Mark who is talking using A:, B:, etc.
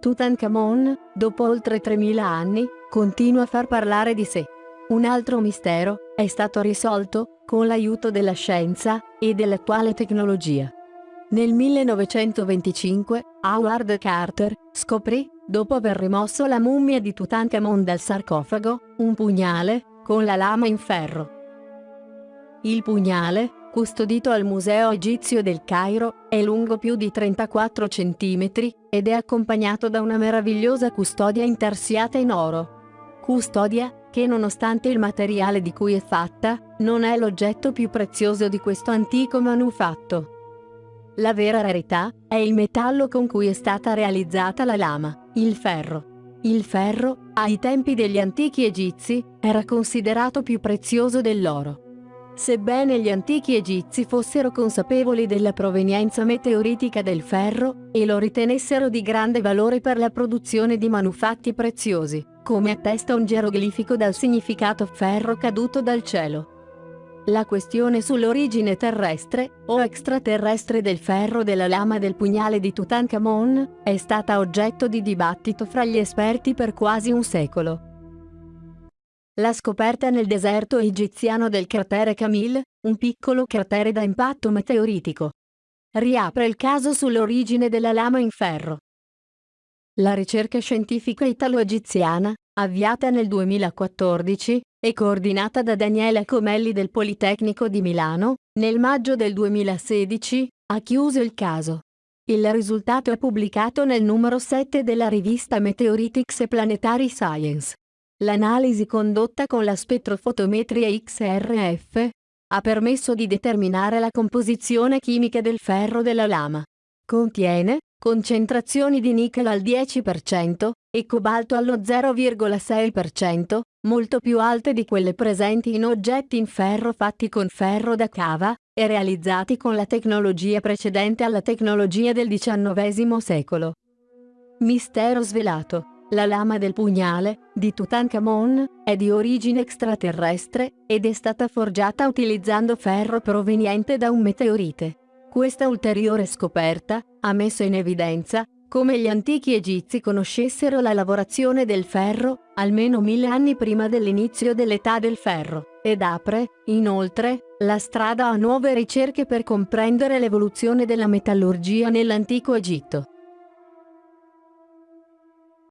A: Tutankhamon, dopo oltre 3000 anni, continua a far parlare di sé. Un altro mistero è stato risolto con l'aiuto della scienza e dell'attuale tecnologia. Nel 1925, Howard Carter scoprì, dopo aver rimosso la mummia di Tutankhamon dal sarcofago, un pugnale con la lama in ferro. Il pugnale, custodito al Museo Egizio del Cairo, è lungo più di 34 cm ed è accompagnato da una meravigliosa custodia intarsiata in oro. Custodia che nonostante il materiale di cui è fatta, non è l'oggetto più prezioso di questo antico manufatto. La vera rarità è il metallo con cui è stata realizzata la lama, il ferro. Il ferro, ai tempi degli antichi egizi, era considerato più prezioso dell'oro. Sebbene gli antichi egizi fossero consapevoli della provenienza meteoritica del ferro e lo ritenessero di grande valore per la produzione di manufatti preziosi, come attesta un geroglifico dal significato ferro caduto dal cielo. La questione sull'origine terrestre o extraterrestre del ferro della lama del pugnale di Tutankhamon è stata oggetto di dibattito fra gli esperti per quasi un secolo. La scoperta nel deserto egiziano del cratere Camille, un piccolo cratere da impatto meteoritico. Riapre il caso sull'origine della lama in ferro. La ricerca scientifica italo-egiziana, avviata nel 2014 e coordinata da Daniele Comelli del Politecnico di Milano, nel maggio del 2016, ha chiuso il caso. Il risultato è pubblicato nel numero 7 della rivista Meteoritics e Planetary Science. L'analisi condotta con la spettrofotometria XRF ha permesso di determinare la composizione chimica del ferro della lama. Contiene concentrazioni di nickel al 10% e cobalto allo 0,6%, molto più alte di quelle presenti in oggetti in ferro fatti con ferro da cava e realizzati con la tecnologia precedente alla tecnologia del XIX secolo. Mistero svelato. La lama del pugnale, di Tutankhamon, è di origine extraterrestre ed è stata forgiata utilizzando ferro proveniente da un meteorite. Questa ulteriore scoperta ha messo in evidenza come gli antichi egizi conoscessero la lavorazione del ferro almeno mille anni prima dell'inizio dell'età del ferro, ed apre, inoltre, la strada a nuove ricerche per comprendere l'evoluzione della metallurgia nell'antico Egitto.